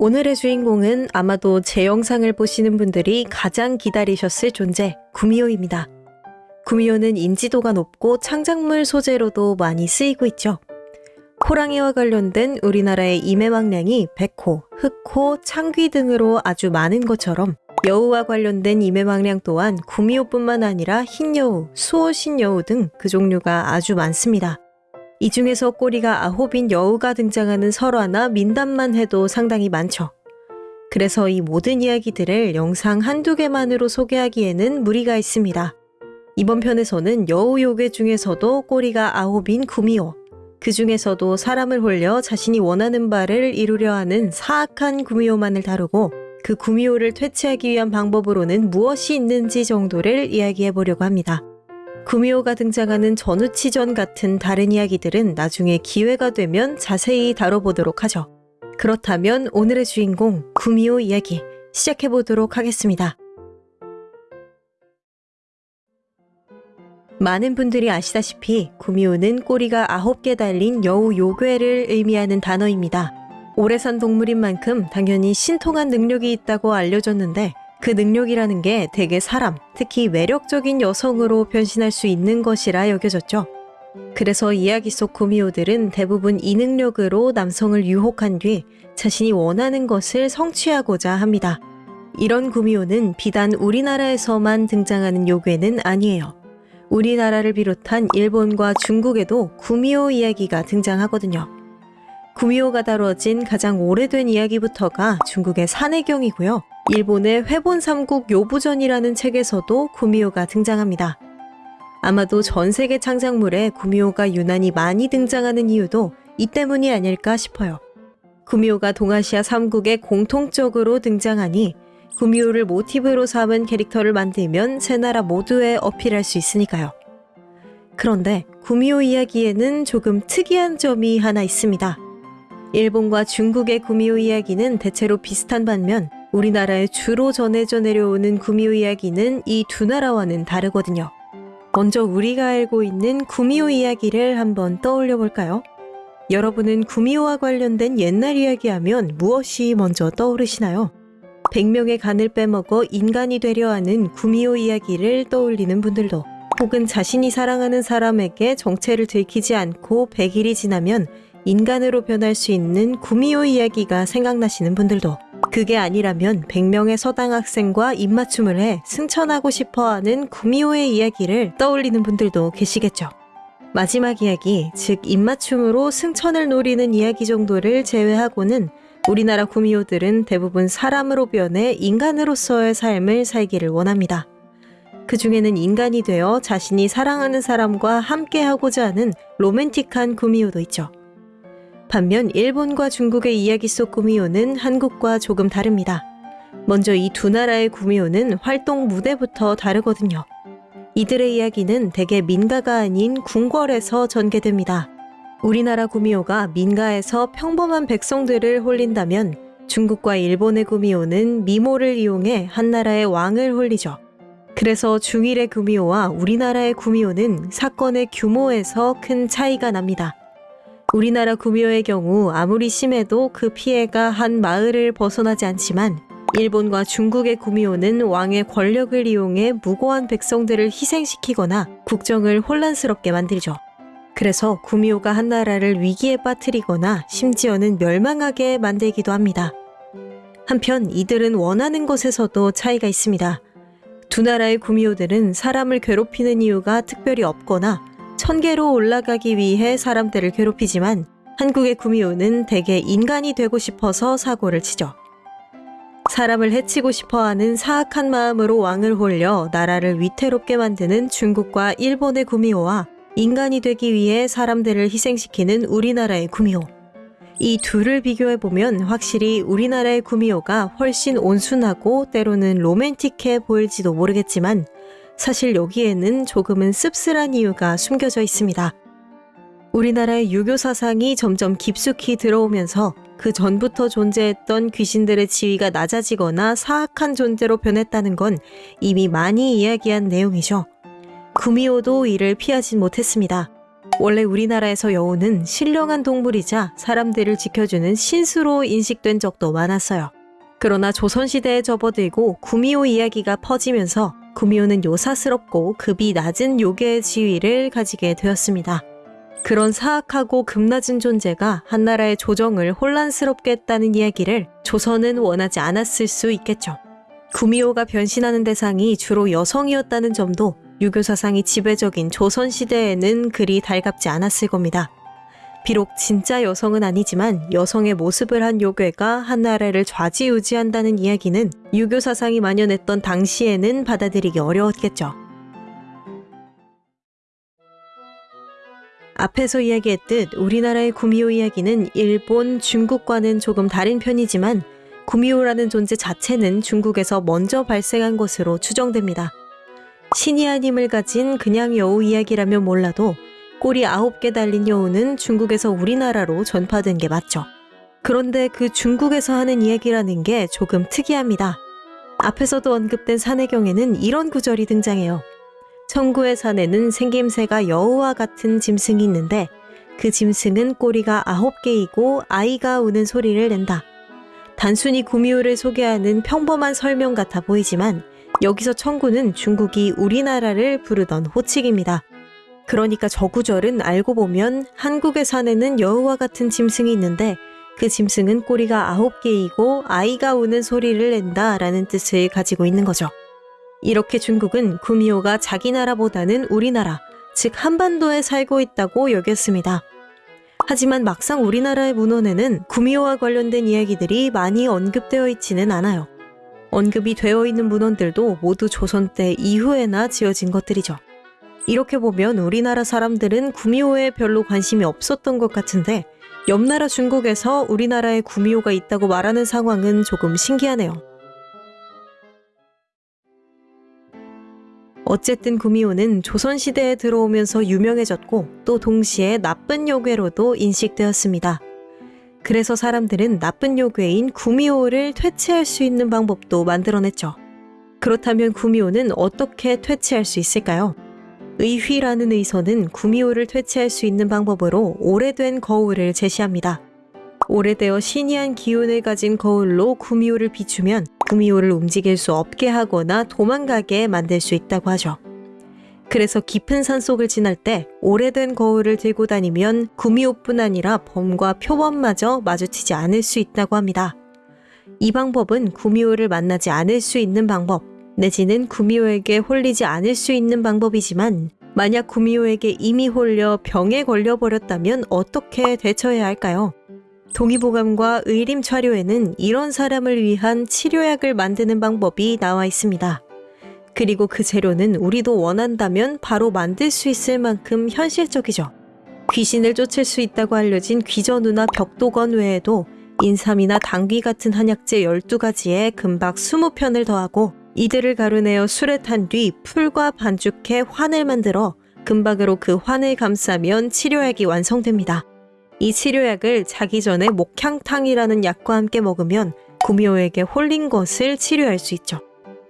오늘의 주인공은 아마도 제 영상을 보시는 분들이 가장 기다리셨을 존재, 구미호입니다. 구미호는 인지도가 높고 창작물 소재로도 많이 쓰이고 있죠. 호랑이와 관련된 우리나라의 임해왕량이 백호, 흑호, 창귀 등으로 아주 많은 것처럼 여우와 관련된 임해왕량 또한 구미호뿐만 아니라 흰여우, 수호신여우 등 그 종류가 아주 많습니다. 이 중에서 꼬리가 아홉인 여우가 등장하는 설화나 민담만 해도 상당히 많죠. 그래서 이 모든 이야기들을 영상 한두 개만으로 소개하기에는 무리가 있습니다. 이번 편에서는 여우 요괴 중에서도 꼬리가 아홉인 구미호, 그 중에서도 사람을 홀려 자신이 원하는 바를 이루려 하는 사악한 구미호만을 다루고 그 구미호를 퇴치하기 위한 방법으로는 무엇이 있는지 정도를 이야기해 보려고 합니다. 구미호가 등장하는 전우치전 같은 다른 이야기들은 나중에 기회가 되면 자세히 다뤄보도록 하죠. 그렇다면 오늘의 주인공 구미호 이야기 시작해 보도록 하겠습니다. 많은 분들이 아시다시피 구미호는 꼬리가 9개 달린 여우 요괴를 의미하는 단어입니다. 오래 산 동물인 만큼 당연히 신통한 능력이 있다고 알려졌는데 그 능력이라는 게 대개 사람, 특히 매력적인 여성으로 변신할 수 있는 것이라 여겨졌죠. 그래서 이야기 속 구미호들은 대부분 이 능력으로 남성을 유혹한 뒤 자신이 원하는 것을 성취하고자 합니다. 이런 구미호는 비단 우리나라에서만 등장하는 요괴는 아니에요. 우리나라를 비롯한 일본과 중국에도 구미호 이야기가 등장하거든요. 구미호가 다루어진 가장 오래된 이야기부터가 중국의 산해경이고요. 일본의 회본 삼국 요부전이라는 책에서도 구미호가 등장합니다. 아마도 전 세계 창작물에 구미호가 유난히 많이 등장하는 이유도 이 때문이 아닐까 싶어요. 구미호가 동아시아 3국에 공통적으로 등장하니 구미호를 모티브로 삼은 캐릭터를 만들면 세 나라 모두에 어필할 수 있으니까요. 그런데 구미호 이야기에는 조금 특이한 점이 하나 있습니다. 일본과 중국의 구미호 이야기는 대체로 비슷한 반면 우리나라에 주로 전해져 내려오는 구미호 이야기는 이 두 나라와는 다르거든요. 먼저 우리가 알고 있는 구미호 이야기를 한번 떠올려 볼까요? 여러분은 구미호와 관련된 옛날 이야기하면 무엇이 먼저 떠오르시나요? 100명의 간을 빼먹어 인간이 되려 하는 구미호 이야기를 떠올리는 분들도 혹은 자신이 사랑하는 사람에게 정체를 들키지 않고 100일이 지나면 인간으로 변할 수 있는 구미호 이야기가 생각나시는 분들도 그게 아니라면 100명의 서당 학생과 입맞춤을 해 승천하고 싶어하는 구미호의 이야기를 떠올리는 분들도 계시겠죠. 마지막 이야기, 즉 입맞춤으로 승천을 노리는 이야기 정도를 제외하고는 우리나라 구미호들은 대부분 사람으로 변해 인간으로서의 삶을 살기를 원합니다. 그 중에는 인간이 되어 자신이 사랑하는 사람과 함께하고자 하는 로맨틱한 구미호도 있죠. 반면 일본과 중국의 이야기 속 구미호는 한국과 조금 다릅니다. 먼저 이 두 나라의 구미호는 활동 무대부터 다르거든요. 이들의 이야기는 대개 민가가 아닌 궁궐에서 전개됩니다. 우리나라 구미호가 민가에서 평범한 백성들을 홀린다면 중국과 일본의 구미호는 미모를 이용해 한나라의 왕을 홀리죠. 그래서 중일의 구미호와 우리나라의 구미호는 사건의 규모에서 큰 차이가 납니다. 우리나라 구미호의 경우 아무리 심해도 그 피해가 한 마을을 벗어나지 않지만 일본과 중국의 구미호는 왕의 권력을 이용해 무고한 백성들을 희생시키거나 국정을 혼란스럽게 만들죠. 그래서 구미호가 한 나라를 위기에 빠뜨리거나 심지어는 멸망하게 만들기도 합니다. 한편 이들은 원하는 것에서도 차이가 있습니다. 두 나라의 구미호들은 사람을 괴롭히는 이유가 특별히 없거나 천계로 올라가기 위해 사람들을 괴롭히지만 한국의 구미호는 대개 인간이 되고 싶어서 사고를 치죠. 사람을 해치고 싶어하는 사악한 마음으로 왕을 홀려 나라를 위태롭게 만드는 중국과 일본의 구미호와 인간이 되기 위해 사람들을 희생시키는 우리나라의 구미호. 이 둘을 비교해보면 확실히 우리나라의 구미호가 훨씬 온순하고 때로는 로맨틱해 보일지도 모르겠지만 사실 여기에는 조금은 씁쓸한 이유가 숨겨져 있습니다. 우리나라의 유교 사상이 점점 깊숙이 들어오면서 그 전부터 존재했던 귀신들의 지위가 낮아지거나 사악한 존재로 변했다는 건 이미 많이 이야기한 내용이죠. 구미호도 이를 피하진 못했습니다. 원래 우리나라에서 여우는 신령한 동물이자 사람들을 지켜주는 신수로 인식된 적도 많았어요. 그러나 조선시대에 접어들고 구미호 이야기가 퍼지면서 구미호는 요사스럽고 급이 낮은 요괴의 지위를 가지게 되었습니다. 그런 사악하고 급낮은 존재가 한나라의 조정을 혼란스럽게 했다는 이야기를 조선은 원하지 않았을 수 있겠죠. 구미호가 변신하는 대상이 주로 여성이었다는 점도 유교 사상이 지배적인 조선시대에는 그리 달갑지 않았을 겁니다. 비록 진짜 여성은 아니지만 여성의 모습을 한 요괴가 한 나라를 좌지우지한다는 이야기는 유교 사상이 만연했던 당시에는 받아들이기 어려웠겠죠. 앞에서 이야기했듯 우리나라의 구미호 이야기는 일본, 중국과는 조금 다른 편이지만 구미호라는 존재 자체는 중국에서 먼저 발생한 것으로 추정됩니다. 신이 한 힘을 가진 그냥 여우 이야기라면 몰라도 꼬리 아홉 개 달린 여우는 중국에서 우리나라로 전파된 게 맞죠. 그런데 그 중국에서 하는 이야기라는 게 조금 특이합니다. 앞에서도 언급된 산해경에는 이런 구절이 등장해요. 청구의 산에는 생김새가 여우와 같은 짐승이 있는데 그 짐승은 꼬리가 아홉 개이고 아이가 우는 소리를 낸다. 단순히 구미호를 소개하는 평범한 설명 같아 보이지만 여기서 청구는 중국이 우리나라를 부르던 호칭입니다. 그러니까 저 구절은 알고 보면 한국의 산에는 여우와 같은 짐승이 있는데 그 짐승은 꼬리가 아홉 개이고 아이가 우는 소리를 낸다 라는 뜻을 가지고 있는 거죠. 이렇게 중국은 구미호가 자기 나라보다는 우리나라, 즉 한반도에 살고 있다고 여겼습니다. 하지만 막상 우리나라의 문헌에는 구미호와 관련된 이야기들이 많이 언급되어 있지는 않아요. 언급이 되어 있는 문헌들도 모두 조선 때 이후에나 지어진 것들이죠. 이렇게 보면 우리나라 사람들은 구미호에 별로 관심이 없었던 것 같은데 옆 나라 중국에서 우리나라에 구미호가 있다고 말하는 상황은 조금 신기하네요. 어쨌든 구미호는 조선시대에 들어오면서 유명해졌고 또 동시에 나쁜 요괴로도 인식되었습니다. 그래서 사람들은 나쁜 요괴인 구미호를 퇴치할 수 있는 방법도 만들어냈죠. 그렇다면 구미호는 어떻게 퇴치할 수 있을까요? 의휘라는 의서는 구미호를 퇴치할 수 있는 방법으로 오래된 거울을 제시합니다. 오래되어 신이한 기운을 가진 거울로 구미호를 비추면 구미호를 움직일 수 없게 하거나 도망가게 만들 수 있다고 하죠. 그래서 깊은 산속을 지날 때 오래된 거울을 들고 다니면 구미호뿐 아니라 범과 표범마저 마주치지 않을 수 있다고 합니다. 이 방법은 구미호를 만나지 않을 수 있는 방법, 내지는 구미호에게 홀리지 않을 수 있는 방법이지만 만약 구미호에게 이미 홀려 병에 걸려버렸다면 어떻게 대처해야 할까요? 동의보감과 의림차료에는 이런 사람을 위한 치료약을 만드는 방법이 나와 있습니다. 그리고 그 재료는 우리도 원한다면 바로 만들 수 있을 만큼 현실적이죠. 귀신을 쫓을 수 있다고 알려진 귀전우나 벽도건 외에도 인삼이나 당귀 같은 한약재 12가지에 금박 20편을 더하고 이들을 가루내어 술에 탄 뒤 풀과 반죽해 환을 만들어 금박으로 그 환을 감싸면 치료약이 완성됩니다. 이 치료약을 자기 전에 목향탕이라는 약과 함께 먹으면 구미호에게 홀린 것을 치료할 수 있죠.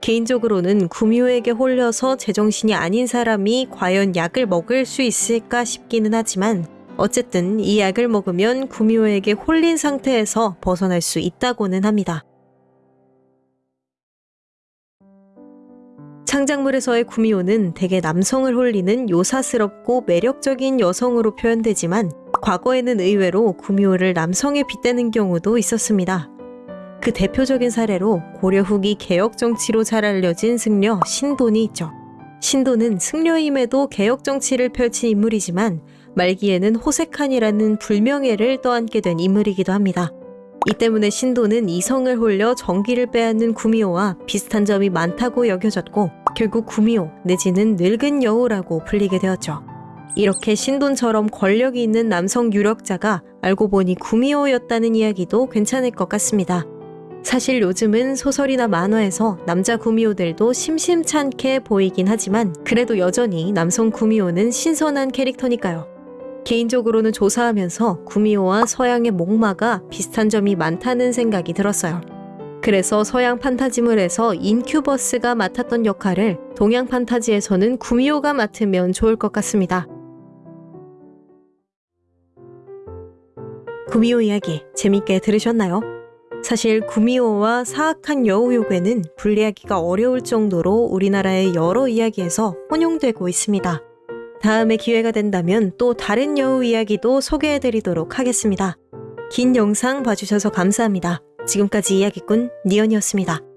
개인적으로는 구미호에게 홀려서 제정신이 아닌 사람이 과연 약을 먹을 수 있을까 싶기는 하지만 어쨌든 이 약을 먹으면 구미호에게 홀린 상태에서 벗어날 수 있다고는 합니다. 창작물에서의 구미호는 대개 남성을 홀리는 요사스럽고 매력적인 여성으로 표현되지만 과거에는 의외로 구미호를 남성에 빗대는 경우도 있었습니다. 그 대표적인 사례로 고려 후기 개혁 정치로 잘 알려진 승려 신돈이 있죠. 신돈은 승려임에도 개혁 정치를 펼친 인물이지만 말기에는 호색한이라는 불명예를 떠안게 된 인물이기도 합니다. 이 때문에 신도는 이성을 홀려 정기를 빼앗는 구미호와 비슷한 점이 많다고 여겨졌고 결국 구미호 내지는 늙은 여우라고 불리게 되었죠. 이렇게 신돈처럼 권력이 있는 남성 유력자가 알고 보니 구미호였다는 이야기도 괜찮을 것 같습니다. 사실 요즘은 소설이나 만화에서 남자 구미호들도 심심찮게 보이긴 하지만 그래도 여전히 남성 구미호는 신선한 캐릭터니까요. 개인적으로는 조사하면서 구미호와 서양의 목마가 비슷한 점이 많다는 생각이 들었어요. 그래서 서양 판타지물에서 인큐버스가 맡았던 역할을 동양 판타지에서는 구미호가 맡으면 좋을 것 같습니다. 구미호 이야기 재밌게 들으셨나요? 사실 구미호와 사악한 여우요괴는 분리하기가 어려울 정도로 우리나라의 여러 이야기에서 혼용되고 있습니다. 다음에 기회가 된다면 또 다른 여우 이야기도 소개해드리도록 하겠습니다. 긴 영상 봐주셔서 감사합니다. 지금까지 이야기꾼 니언이었습니다.